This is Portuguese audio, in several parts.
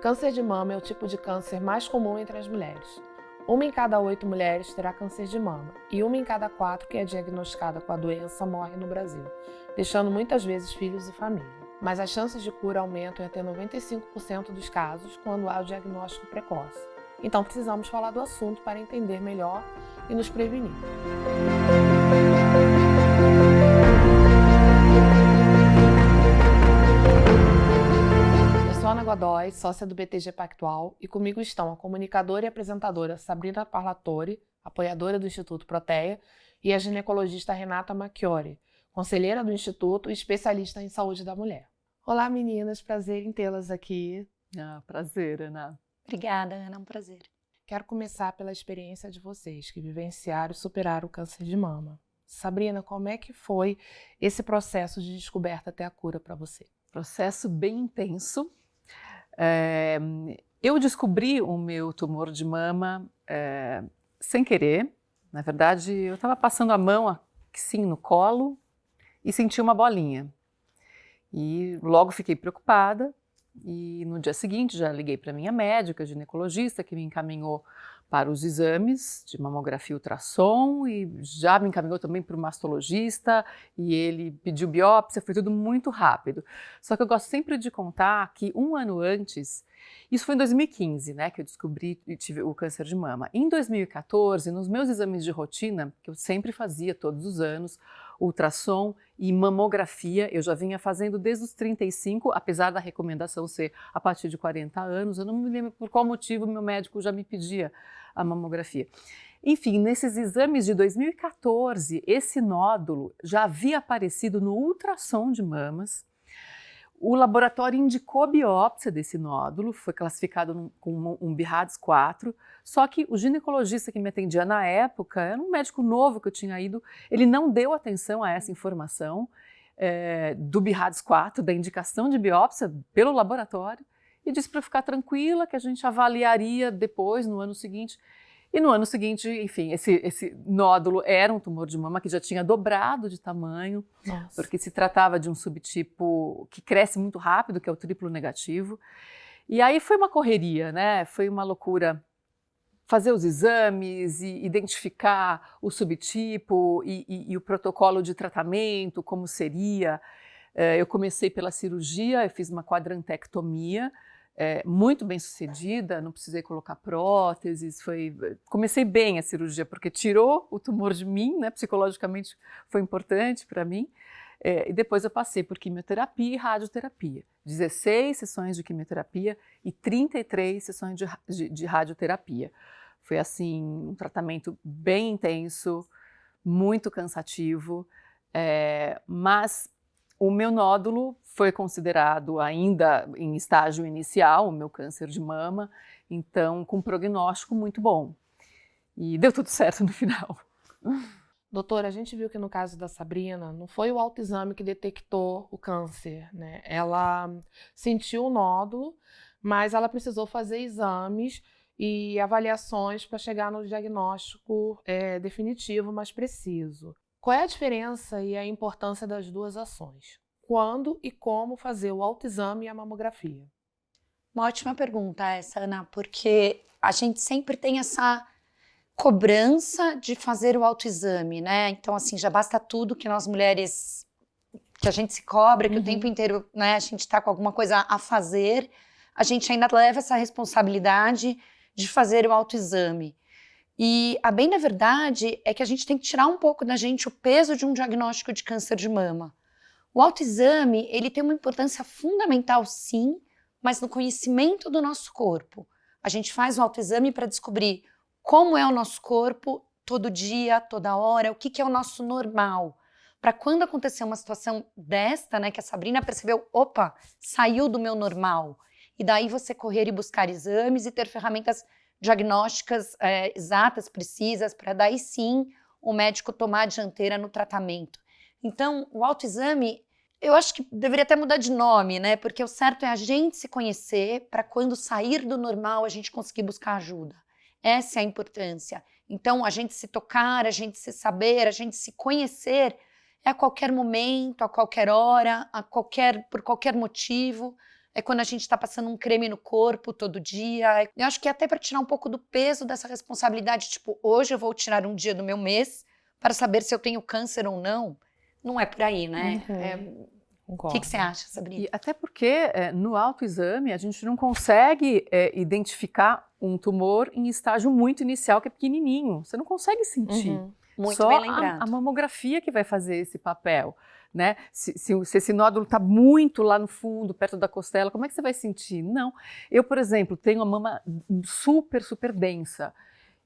Câncer de mama é o tipo de câncer mais comum entre as mulheres. Uma em cada oito mulheres terá câncer de mama e uma em cada quatro que é diagnosticada com a doença morre no Brasil, deixando muitas vezes filhos e família. Mas as chances de cura aumentam em até 95% dos casos quando há o diagnóstico precoce. Então precisamos falar do assunto para entender melhor e nos prevenir. Ana Godoy, sócia do BTG Pactual, e comigo estão a comunicadora e apresentadora Sabrina Parlatori, apoiadora do Instituto Proteia, e a ginecologista Renata Macchiori, conselheira do Instituto e especialista em saúde da mulher. Olá meninas, prazer em tê-las aqui. Ah, prazer, Ana. Obrigada, Ana, é um prazer. Quero começar pela experiência de vocês que vivenciaram e superaram o câncer de mama. Sabrina, como é que foi esse processo de descoberta até a cura para você? Processo bem intenso, é, eu descobri o meu tumor de mama é, sem querer. Na verdade, eu estava passando a mão assim no colo e senti uma bolinha. E logo fiquei preocupada e no dia seguinte já liguei para minha médica, ginecologista, que me encaminhou para os exames de mamografia e ultrassom e já me encaminhou também para o mastologista e ele pediu biópsia, foi tudo muito rápido. Só que eu gosto sempre de contar que um ano antes, isso foi em 2015, né, que eu descobri e tive o câncer de mama. Em 2014, nos meus exames de rotina, que eu sempre fazia todos os anos, ultrassom e mamografia, eu já vinha fazendo desde os 35, apesar da recomendação ser a partir de 40 anos, eu não me lembro por qual motivo meu médico já me pedia a mamografia. Enfim, nesses exames de 2014, esse nódulo já havia aparecido no ultrassom de mamas, o laboratório indicou biópsia desse nódulo, foi classificado com um BIRADS 4, só que o ginecologista que me atendia na época, era um médico novo que eu tinha ido, ele não deu atenção a essa informação é, do BIRADS 4, da indicação de biópsia pelo laboratório, e disse para ficar tranquila que a gente avaliaria depois, no ano seguinte. E no ano seguinte, enfim, esse, esse nódulo era um tumor de mama que já tinha dobrado de tamanho, Nossa. porque se tratava de um subtipo que cresce muito rápido, que é o triplo negativo. E aí foi uma correria, né? Foi uma loucura fazer os exames e identificar o subtipo e, e, e o protocolo de tratamento, como seria. Eh, eu comecei pela cirurgia, eu fiz uma quadrantectomia, é, muito bem sucedida, não precisei colocar próteses, foi, comecei bem a cirurgia, porque tirou o tumor de mim, né, psicologicamente foi importante para mim, é, e depois eu passei por quimioterapia e radioterapia, 16 sessões de quimioterapia e 33 sessões de, de, de radioterapia. Foi assim, um tratamento bem intenso, muito cansativo, é, mas o meu nódulo foi considerado ainda em estágio inicial, o meu câncer de mama, então com prognóstico muito bom. E deu tudo certo no final. Doutora, a gente viu que no caso da Sabrina, não foi o autoexame que detectou o câncer, né? Ela sentiu o nódulo, mas ela precisou fazer exames e avaliações para chegar no diagnóstico é, definitivo, mais preciso. Qual é a diferença e a importância das duas ações? Quando e como fazer o autoexame e a mamografia? Uma ótima pergunta essa, Ana, porque a gente sempre tem essa cobrança de fazer o autoexame, né? Então, assim, já basta tudo que nós mulheres, que a gente se cobra, que uhum. o tempo inteiro, né, a gente está com alguma coisa a fazer, a gente ainda leva essa responsabilidade de fazer o autoexame. E a bem da verdade é que a gente tem que tirar um pouco da gente o peso de um diagnóstico de câncer de mama. O autoexame, ele tem uma importância fundamental sim, mas no conhecimento do nosso corpo. A gente faz o autoexame para descobrir como é o nosso corpo todo dia, toda hora, o que, que é o nosso normal. Para quando acontecer uma situação desta, né, que a Sabrina percebeu, opa, saiu do meu normal. E daí você correr e buscar exames e ter ferramentas diagnósticas é, exatas, precisas, para daí sim o médico tomar a dianteira no tratamento. Então, o autoexame, eu acho que deveria até mudar de nome, né? Porque o certo é a gente se conhecer para quando sair do normal a gente conseguir buscar ajuda. Essa é a importância. Então, a gente se tocar, a gente se saber, a gente se conhecer é a qualquer momento, a qualquer hora, a qualquer, por qualquer motivo, é quando a gente está passando um creme no corpo todo dia. Eu acho que é até para tirar um pouco do peso dessa responsabilidade, tipo, hoje eu vou tirar um dia do meu mês para saber se eu tenho câncer ou não. Não é por aí, né? Uhum. É... O que, que, você acha, Sabrina? E até porque é, no autoexame a gente não consegue é, identificar um tumor em estágio muito inicial, que é pequenininho. Você não consegue sentir. Uhum. Muito Só bem lembrado. A, a mamografia que vai fazer esse papel né? Se, se, se esse nódulo está muito lá no fundo, perto da costela, como é que você vai sentir? Não. Eu, por exemplo, tenho a mama super, super densa.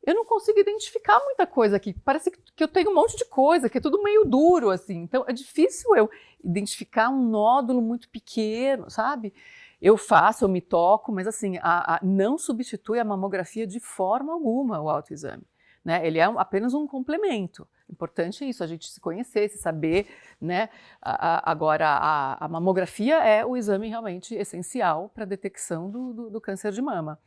Eu não consigo identificar muita coisa aqui. Parece que eu tenho um monte de coisa, que é tudo meio duro, assim. Então, é difícil eu identificar um nódulo muito pequeno, sabe? Eu faço, eu me toco, mas assim, a, a, não substitui a mamografia de forma alguma o autoexame. Né? Ele é apenas um complemento. Importante é isso, a gente se conhecer, se saber, né? A, a, agora, a, a, mamografia é o exame realmente essencial para a detecção do, do, do, câncer de mama.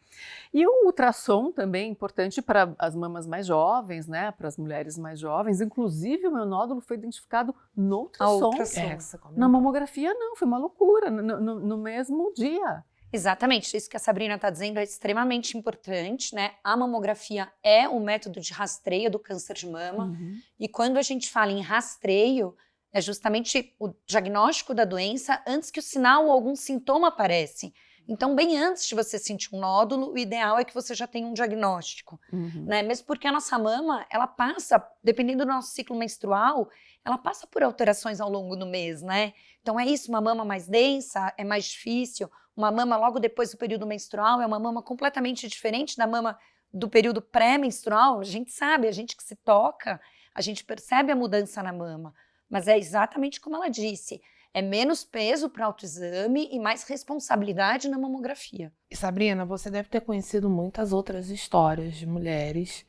E o ultrassom também é importante para as mamas mais jovens, né? Para as mulheres mais jovens. Inclusive, o meu nódulo foi identificado no ultrassom. ultrassom. É, Na mamografia, não, foi uma loucura, no, no, no mesmo dia. Exatamente, isso que a Sabrina está dizendo é extremamente importante, né? A mamografia é o método de rastreio do câncer de mama. Uhum. E quando a gente fala em rastreio, é justamente o diagnóstico da doença antes que o sinal ou algum sintoma aparece. Então, bem antes de você sentir um nódulo, o ideal é que você já tenha um diagnóstico, uhum. né? Mesmo porque a nossa mama, ela passa, dependendo do nosso ciclo menstrual, ela passa por alterações ao longo do mês, né? Então é isso, uma mama mais densa é mais difícil, uma mama logo depois do período menstrual é uma mama completamente diferente da mama do período pré-menstrual. A gente sabe, a gente que se toca, a gente percebe a mudança na mama. Mas é exatamente como ela disse, é menos peso para autoexame e mais responsabilidade na mamografia. E Sabrina, você deve ter conhecido muitas outras histórias de mulheres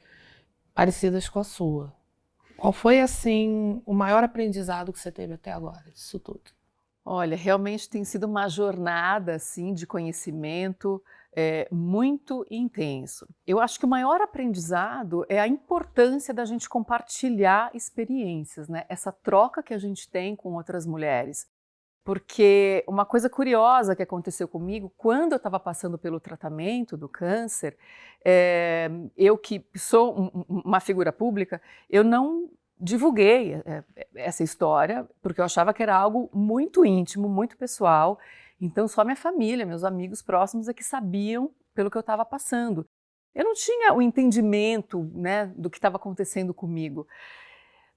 parecidas com a sua. Qual foi, assim, o maior aprendizado que você teve até agora disso tudo? Olha, realmente tem sido uma jornada assim de conhecimento é, muito intenso. Eu acho que o maior aprendizado é a importância da gente compartilhar experiências, né? Essa troca que a gente tem com outras mulheres. Porque uma coisa curiosa que aconteceu comigo, quando eu estava passando pelo tratamento do câncer, é, eu que sou um, uma figura pública, eu não divulguei é, essa história, porque eu achava que era algo muito íntimo, muito pessoal. Então, só minha família, meus amigos próximos é que sabiam pelo que eu estava passando. Eu não tinha o entendimento né, do que estava acontecendo comigo.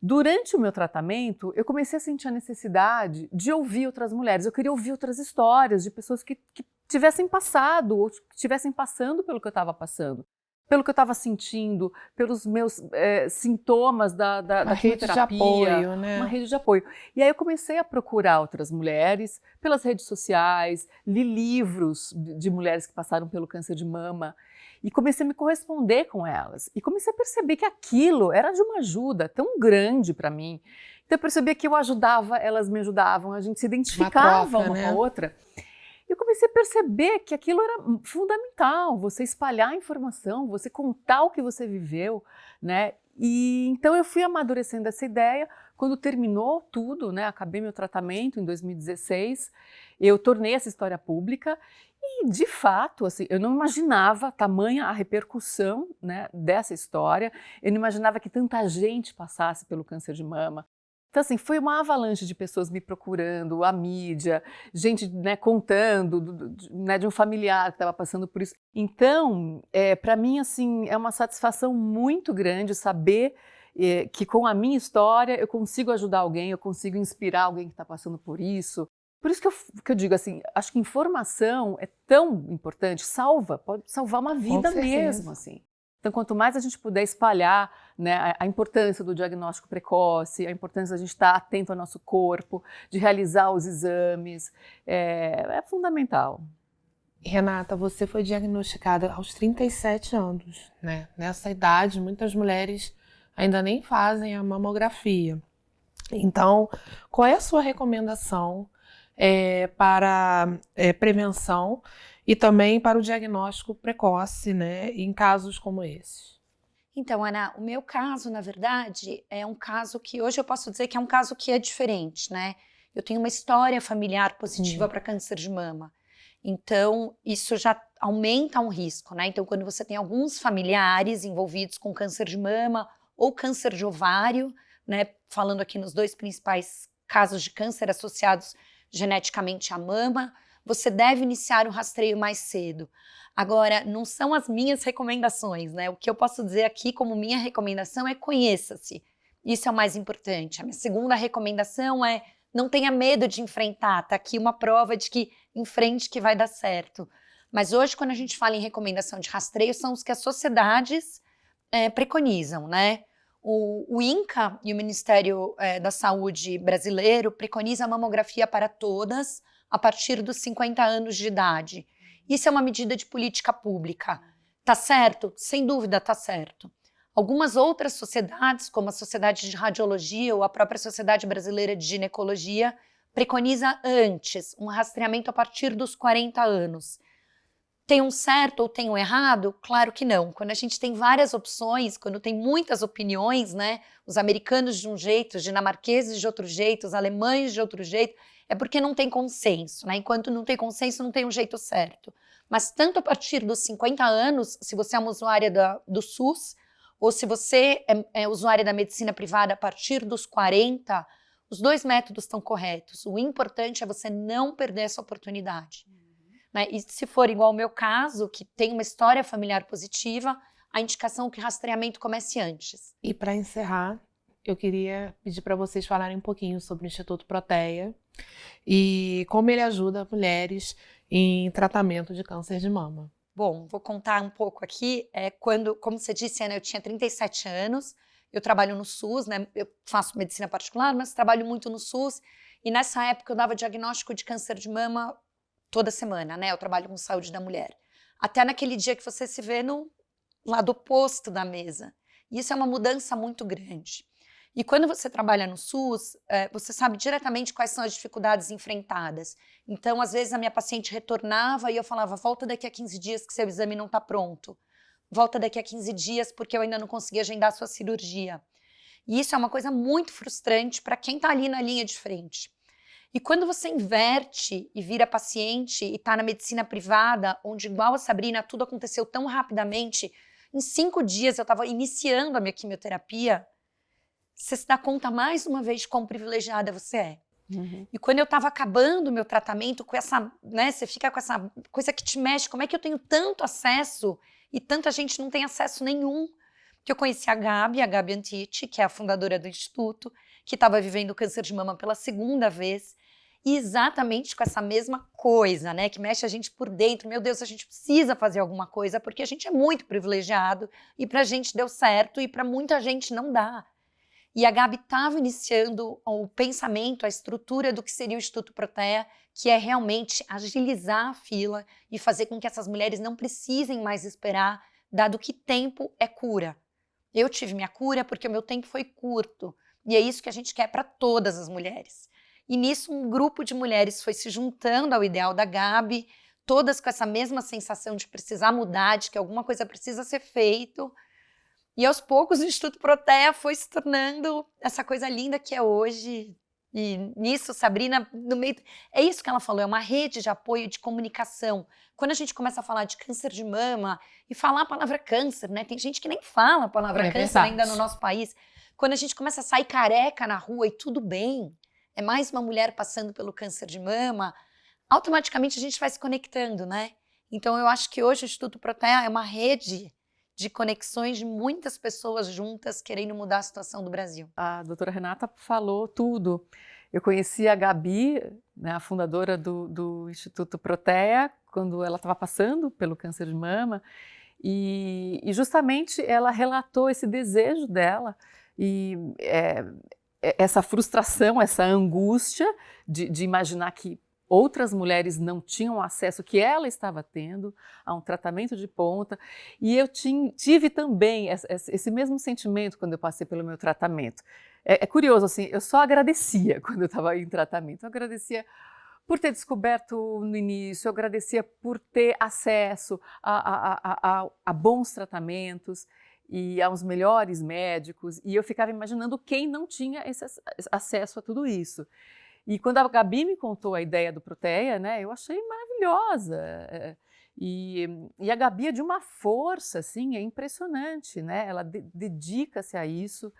Durante o meu tratamento, eu comecei a sentir a necessidade de ouvir outras mulheres. Eu queria ouvir outras histórias de pessoas que, que tivessem passado ou que estivessem passando pelo que eu estava passando pelo que eu estava sentindo, pelos meus é, sintomas da, da, da rede de apoio, né? Uma rede de apoio. E aí eu comecei a procurar outras mulheres pelas redes sociais, li livros de, de mulheres que passaram pelo câncer de mama e comecei a me corresponder com elas. E comecei a perceber que aquilo era de uma ajuda tão grande para mim. Então eu percebia que eu ajudava, elas me ajudavam, a gente se identificava uma, troca, uma né? com a outra eu comecei a perceber que aquilo era fundamental, você espalhar a informação, você contar o que você viveu, né? E então eu fui amadurecendo essa ideia. Quando terminou tudo, né? Acabei meu tratamento em 2016, eu tornei essa história pública e, de fato, assim, eu não imaginava tamanha a repercussão né, dessa história. Eu não imaginava que tanta gente passasse pelo câncer de mama. Então, assim, foi uma avalanche de pessoas me procurando, a mídia, gente né, contando do, do, né, de um familiar que estava passando por isso. Então, é, para mim, assim, é uma satisfação muito grande saber é, que com a minha história eu consigo ajudar alguém, eu consigo inspirar alguém que está passando por isso. Por isso que eu, que eu, digo assim, acho que informação é tão importante, salva, pode salvar uma vida mesmo, assim. Então, quanto mais a gente puder espalhar né, a, importância do diagnóstico precoce, a importância de a gente estar atento ao nosso corpo, de realizar os exames, é, é fundamental. Renata, você foi diagnosticada aos 37 anos, né? Nessa idade, muitas mulheres ainda nem fazem a mamografia. Então, qual é a sua recomendação é, para é, prevenção e também para o diagnóstico precoce, né, em casos como esses. Então, Ana, o meu caso, na verdade, é um caso que hoje eu posso dizer que é um caso que é diferente, né? Eu tenho uma história familiar positiva para câncer de mama. Então, isso já aumenta um risco, né? Então, quando você tem alguns familiares envolvidos com câncer de mama ou câncer de ovário, né? Falando aqui nos dois principais casos de câncer associados geneticamente à mama, você deve iniciar o rastreio mais cedo. Agora, não são as minhas recomendações, né? O que eu posso dizer aqui como minha recomendação é conheça-se. Isso é o mais importante. A minha segunda recomendação é não tenha medo de enfrentar. Tá aqui uma prova de que enfrente que vai dar certo. Mas hoje, quando a gente fala em recomendação de rastreio, são os que as sociedades é, preconizam, né? O, o, INCA e o Ministério é, da Saúde brasileiro preconiza a mamografia para todas a partir dos 50 anos de idade. Isso é uma medida de política pública. Tá certo? Sem dúvida tá certo. Algumas outras sociedades, como a Sociedade de Radiologia ou a própria Sociedade Brasileira de Ginecologia, preconiza antes, um rastreamento a partir dos 40 anos. Tem um certo ou tem um errado? Claro que não. Quando a gente tem várias opções, quando tem muitas opiniões, né? Os americanos de um jeito, os dinamarqueses de outro jeito, os alemães de outro jeito, é porque não tem consenso, né? Enquanto não tem consenso, não tem um jeito certo. Mas tanto a partir dos 50 anos, se você é uma usuária da, do SUS, ou se você é, é usuária da medicina privada a partir dos 40, os dois métodos estão corretos. O importante é você não perder essa oportunidade. Né? E se for igual ao meu caso, que tem uma história familiar positiva, a indicação é que o rastreamento comece antes. E para encerrar, eu queria pedir para vocês falarem um pouquinho sobre o Instituto Proteia e como ele ajuda mulheres em tratamento de câncer de mama. Bom, vou contar um pouco aqui. É, quando, como você disse, Ana, eu tinha 37 anos, eu trabalho no SUS, né? Eu faço medicina particular, mas trabalho muito no SUS. E nessa época eu dava diagnóstico de câncer de mama toda semana, né? Eu trabalho com saúde da mulher. Até naquele dia que você se vê no lado oposto da mesa. Isso é uma mudança muito grande. E quando você trabalha no SUS, é, você sabe diretamente quais são as dificuldades enfrentadas. Então, às vezes, a minha paciente retornava e eu falava, volta daqui a 15 dias que seu exame não está pronto. Volta daqui a 15 dias porque eu ainda não consegui agendar a sua cirurgia. E isso é uma coisa muito frustrante para quem está ali na linha de frente. E quando você inverte e vira paciente e está na medicina privada, onde igual a Sabrina, tudo aconteceu tão rapidamente, em cinco dias eu estava iniciando a minha quimioterapia, você se dá conta mais uma vez de quão privilegiada você é. Uhum. E quando eu estava acabando o meu tratamento com essa, né, você fica com essa coisa que te mexe, como é que eu tenho tanto acesso e tanta gente não tem acesso nenhum? Que eu conheci a Gabi, a Gabi Antiti, que é a fundadora do Instituto, que estava vivendo câncer de mama pela segunda vez, e exatamente com essa mesma coisa, né, que mexe a gente por dentro. Meu Deus, a gente precisa fazer alguma coisa porque a gente é muito privilegiado e para a gente deu certo e para muita gente não dá. E a Gabi estava iniciando o pensamento, a estrutura do que seria o Instituto Protea, que é realmente agilizar a fila e fazer com que essas mulheres não precisem mais esperar, dado que tempo é cura. Eu tive minha cura porque o meu tempo foi curto. E é isso que a gente quer para todas as mulheres. E nisso, um grupo de mulheres foi se juntando ao ideal da Gabi, todas com essa mesma sensação de precisar mudar, de que alguma coisa precisa ser feito. E aos poucos o Instituto Protea foi se tornando essa coisa linda que é hoje. E nisso, Sabrina, no meio. É isso que ela falou, é uma rede de apoio de comunicação. Quando a gente começa a falar de câncer de mama e falar a palavra câncer, né? Tem gente que nem fala a palavra é câncer ainda no nosso país. Quando a gente começa a sair careca na rua e tudo bem, é mais uma mulher passando pelo câncer de mama, automaticamente a gente vai se conectando, né? Então eu acho que hoje o Instituto Protea é uma rede de conexões de muitas pessoas juntas querendo mudar a situação do Brasil. A doutora Renata falou tudo. Eu conheci a Gabi, né, a fundadora do, do Instituto Protea, quando ela estava passando pelo câncer de mama, e, e, justamente ela relatou esse desejo dela e é, é essa frustração, essa angústia de, de imaginar que outras mulheres não tinham acesso que ela estava tendo a um tratamento de ponta. E eu tive também esse mesmo sentimento quando eu passei pelo meu tratamento. É, é curioso, assim, eu só agradecia quando eu estava em tratamento. Eu agradecia por ter descoberto no início, eu agradecia por ter acesso a, a, a, a, bons tratamentos e aos melhores médicos, e eu ficava imaginando quem não tinha esse acesso a tudo isso. E quando a Gabi me contou a ideia do Proteia, né, eu achei maravilhosa. É, e, e, a Gabi é de uma força, assim, é impressionante, né? Ela de, dedica-se a isso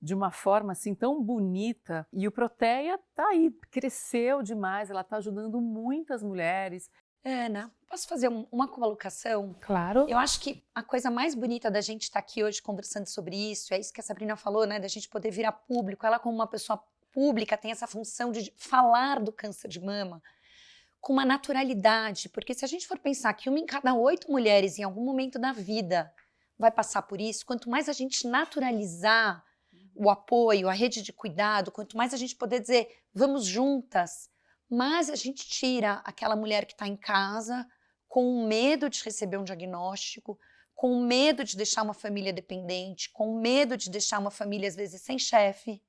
de uma forma assim tão bonita. E o Proteia tá aí, cresceu demais, ela está ajudando muitas mulheres. Ana, posso fazer um, uma colocação? Claro. Eu acho que a coisa mais bonita da gente estar tá aqui hoje conversando sobre isso, é isso que a Sabrina falou, né? Da gente poder virar público. Ela, como uma pessoa pública, tem essa função de falar do câncer de mama com uma naturalidade, porque se a gente for pensar que uma em cada oito mulheres em algum momento da vida vai passar por isso, quanto mais a gente naturalizar o apoio, a rede de cuidado, quanto mais a gente poder dizer vamos juntas, mais a gente tira aquela mulher que está em casa com medo de receber um diagnóstico, com medo de deixar uma família dependente, com medo de deixar uma família às vezes sem chefe,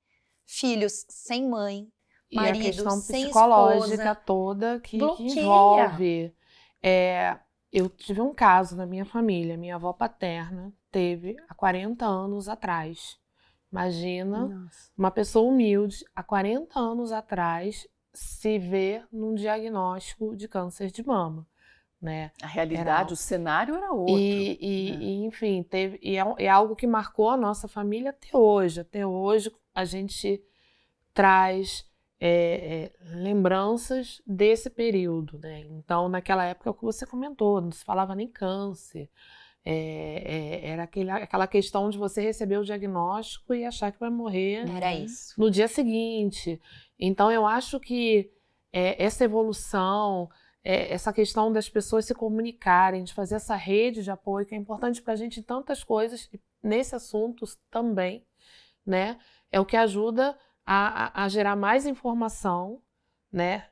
filhos sem mãe, marido, e a questão psicológica esposa, toda que, que envolve. É, eu tive um caso na minha família, minha avó paterna teve há 40 anos atrás. Imagina Nossa. uma pessoa humilde, há 40 anos atrás, se ver num diagnóstico de câncer de mama. Né? A realidade, era... o cenário era outro. E, e, né? e enfim, teve, e é, é, algo que marcou a nossa família até hoje. Até hoje a gente traz é, é, lembranças desse período. Né? Então, naquela época, o que você comentou, não se falava nem câncer. É, é, era aquele, aquela questão de você receber o diagnóstico e achar que vai morrer no dia seguinte. Então, eu acho que é, essa evolução, é, essa questão das pessoas se comunicarem, de fazer essa rede de apoio, que é importante para a gente em tantas coisas, nesse assunto também, né? É o que ajuda a, a, a gerar mais informação, né?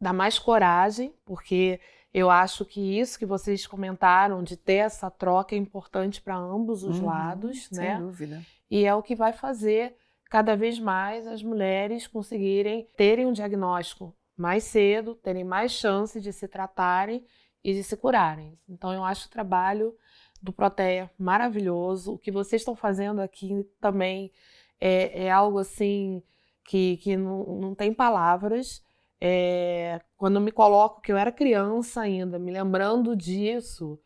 Dar mais coragem, porque eu acho que isso que vocês comentaram de ter essa troca é importante para ambos os uhum, lados, sem né? Sem dúvida. E é o que vai fazer cada vez mais as mulheres conseguirem terem um diagnóstico mais cedo, terem mais chance de se tratarem e de se curarem. Então eu acho o trabalho do Proteia maravilhoso. O que vocês estão fazendo aqui também é, é algo assim que, que não, não tem palavras. É, quando eu me coloco que eu era criança ainda, me lembrando disso,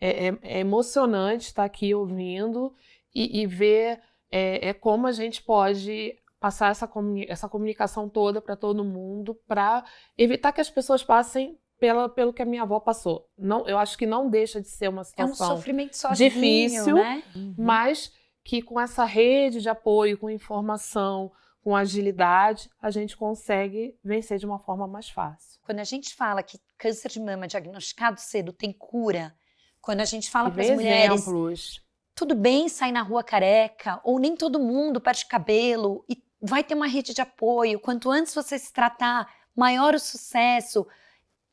é, é, é emocionante estar aqui ouvindo e, e ver é, é, como a gente pode passar essa, comuni essa comunicação toda para todo mundo para evitar que as pessoas passem pela, pelo que a minha avó passou. Não, eu acho que não deixa de ser uma situação é um sofrimento sozinho, difícil, né? Uhum. mas que com essa rede de apoio, com informação, com agilidade, a gente consegue vencer de uma forma mais fácil. Quando a gente fala que câncer de mama diagnosticado cedo tem cura, quando a gente fala para as mulheres, exemplos. tudo bem sair na rua careca, ou nem todo mundo perde cabelo, e vai ter uma rede de apoio. Quanto antes você se tratar, maior o sucesso.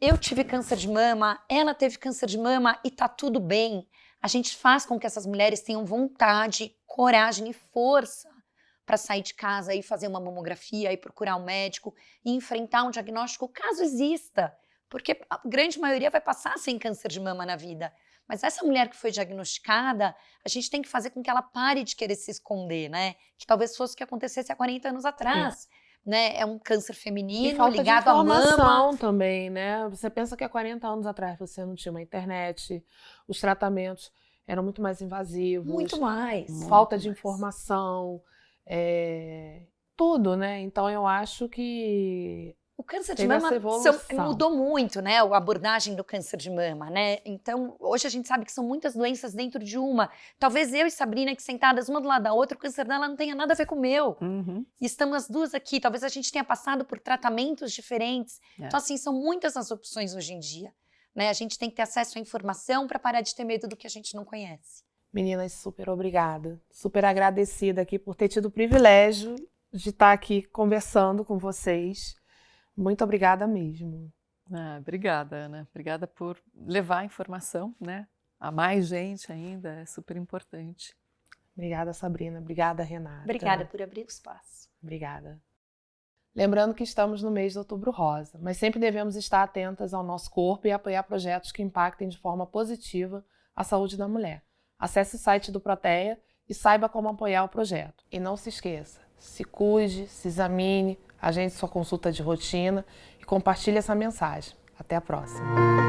Eu tive câncer de mama, ela teve câncer de mama e tá tudo bem. A gente faz com que essas mulheres tenham vontade, coragem e força para sair de casa e fazer uma mamografia e procurar um médico e enfrentar um diagnóstico caso exista, porque a grande maioria vai passar sem câncer de mama na vida. Mas essa mulher que foi diagnosticada, a gente tem que fazer com que ela pare de querer se esconder, né? Que talvez fosse o que acontecesse há 40 anos atrás. Né? É um câncer feminino ligado à mama. também, né? Você pensa que há 40 anos atrás você não tinha uma internet, os tratamentos eram muito mais invasivos. Muito mais. Falta muito de mais. informação é, tudo, né? Então eu acho que o câncer de mama mudou muito, né? A abordagem do câncer de mama, né? Então, hoje a gente sabe que são muitas doenças dentro de uma. Talvez eu e Sabrina, que sentadas uma do lado da outra, o câncer dela não tenha nada a ver com o meu. Uhum. E estamos as duas aqui. Talvez a gente tenha passado por tratamentos diferentes. É. Então, assim, são muitas as opções hoje em dia. Né? A gente tem que ter acesso à informação para parar de ter medo do que a gente não conhece. Meninas, super obrigada. Super agradecida aqui por ter tido o privilégio de estar aqui conversando com vocês. Muito obrigada mesmo. Ah, obrigada, Ana. Obrigada por levar a informação né, a mais gente ainda. É super importante. Obrigada, Sabrina. Obrigada, Renata. Obrigada por abrir o espaço. Obrigada. Lembrando que estamos no mês de Outubro Rosa, mas sempre devemos estar atentas ao nosso corpo e apoiar projetos que impactem de forma positiva a saúde da mulher. Acesse o site do Proteia e saiba como apoiar o projeto. E não se esqueça, se cuide, se examine, agende sua consulta de rotina e compartilhe essa mensagem. Até a próxima.